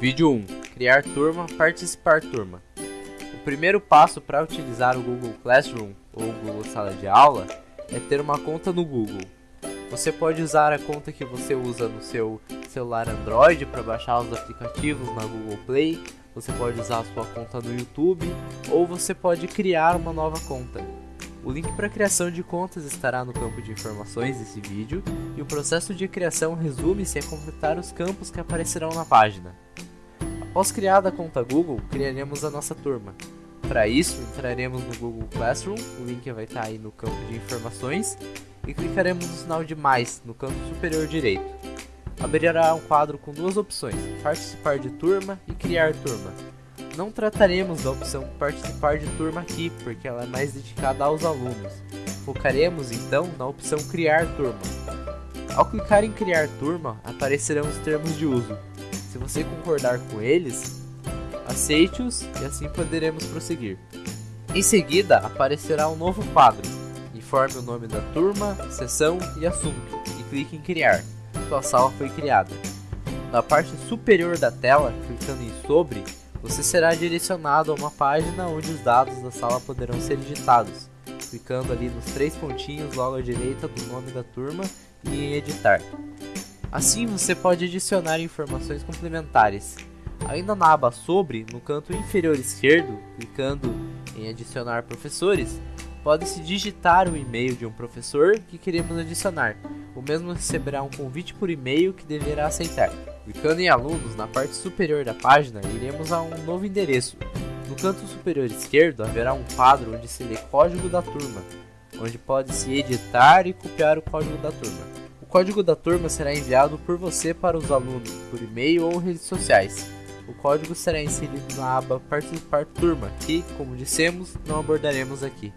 Vídeo 1. Criar turma, participar turma. O primeiro passo para utilizar o Google Classroom ou Google Sala de Aula é ter uma conta no Google. Você pode usar a conta que você usa no seu celular Android para baixar os aplicativos na Google Play, você pode usar a sua conta no YouTube ou você pode criar uma nova conta. O link para criação de contas estará no campo de informações desse vídeo e o processo de criação resume-se a completar os campos que aparecerão na página. Após criada a conta Google, criaremos a nossa turma. Para isso, entraremos no Google Classroom, o link vai estar aí no campo de informações, e clicaremos no sinal de mais no canto superior direito. Abrirá um quadro com duas opções, participar de turma e criar turma. Não trataremos da opção participar de turma aqui, porque ela é mais dedicada aos alunos. Focaremos então na opção criar turma. Ao clicar em criar turma, aparecerão os termos de uso. Se você concordar com eles, aceite-os e assim poderemos prosseguir. Em seguida, aparecerá um novo quadro. Informe o nome da turma, sessão e assunto e clique em criar. Sua sala foi criada. Na parte superior da tela, clicando em sobre, você será direcionado a uma página onde os dados da sala poderão ser digitados, clicando ali nos três pontinhos logo à direita do nome da turma e em editar. Assim você pode adicionar informações complementares. Ainda na aba sobre, no canto inferior esquerdo, clicando em adicionar professores, pode-se digitar o e-mail de um professor que queremos adicionar. O mesmo receberá um convite por e-mail que deverá aceitar. Clicando em alunos, na parte superior da página, iremos a um novo endereço. No canto superior esquerdo haverá um quadro onde se lê código da turma, onde pode-se editar e copiar o código da turma. O código da turma será enviado por você para os alunos, por e-mail ou redes sociais. O código será inserido na aba Participar Turma, que, como dissemos, não abordaremos aqui.